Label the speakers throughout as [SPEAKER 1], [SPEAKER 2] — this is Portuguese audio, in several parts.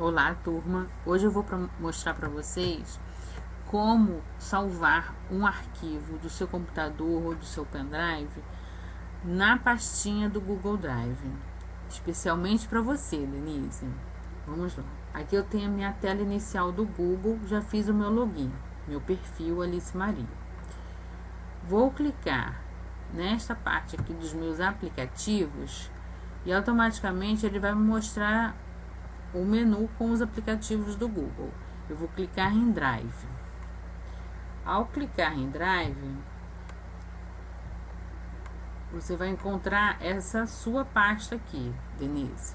[SPEAKER 1] Olá, turma. Hoje eu vou pra mostrar para vocês como salvar um arquivo do seu computador ou do seu pendrive na pastinha do Google Drive, especialmente para você, Denise. Vamos lá. Aqui eu tenho a minha tela inicial do Google, já fiz o meu login, meu perfil Alice Maria. Vou clicar nesta parte aqui dos meus aplicativos e automaticamente ele vai me mostrar o menu com os aplicativos do Google. Eu vou clicar em Drive. Ao clicar em Drive, você vai encontrar essa sua pasta aqui, Denise.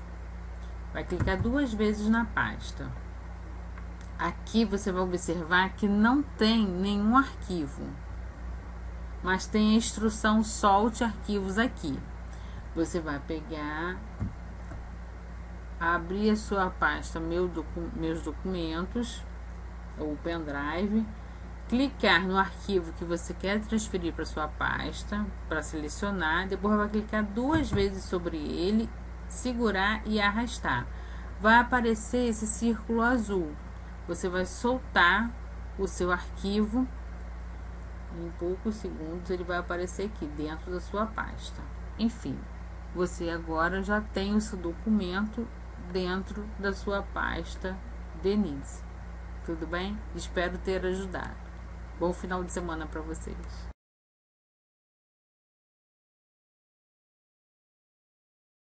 [SPEAKER 1] Vai clicar duas vezes na pasta. Aqui você vai observar que não tem nenhum arquivo, mas tem a instrução solte arquivos aqui. Você vai pegar abrir a sua pasta meu docu Meus Documentos, ou pendrive, clicar no arquivo que você quer transferir para sua pasta, para selecionar, depois vai clicar duas vezes sobre ele, segurar e arrastar. Vai aparecer esse círculo azul. Você vai soltar o seu arquivo. Em poucos segundos ele vai aparecer aqui dentro da sua pasta. Enfim, você agora já tem o seu documento dentro da sua pasta Denise. Tudo bem? Espero ter ajudado. Bom final de semana para vocês.